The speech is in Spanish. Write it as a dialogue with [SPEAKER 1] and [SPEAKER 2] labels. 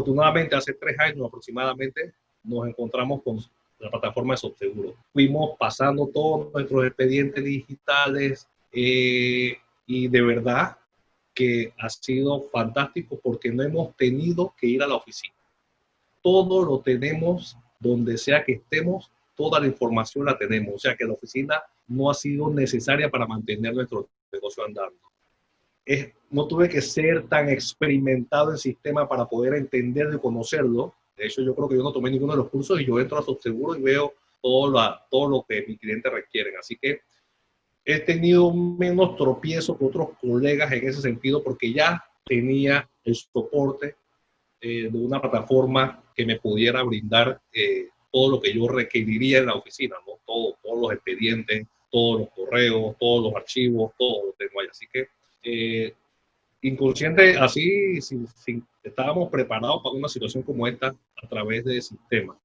[SPEAKER 1] Afortunadamente, hace tres años aproximadamente, nos encontramos con la plataforma de Subseguro. Fuimos pasando todos nuestros expedientes digitales eh, y de verdad que ha sido fantástico porque no hemos tenido que ir a la oficina. Todo lo tenemos donde sea que estemos, toda la información la tenemos. O sea que la oficina no ha sido necesaria para mantener nuestro negocio andando. Es, no tuve que ser tan experimentado en sistema para poder entenderlo y conocerlo. De hecho, yo creo que yo no tomé ninguno de los cursos y yo entro a Subseguro y veo todo, la, todo lo que mis clientes requieren. Así que he tenido menos tropiezos que otros colegas en ese sentido porque ya tenía el soporte eh, de una plataforma que me pudiera brindar eh, todo lo que yo requeriría en la oficina, ¿no? Todo, todos los expedientes, todos los correos, todos los archivos, todo lo tengo ahí. Así que eh, inconsciente, así, sin, estábamos preparados para una situación como esta a través del sistema.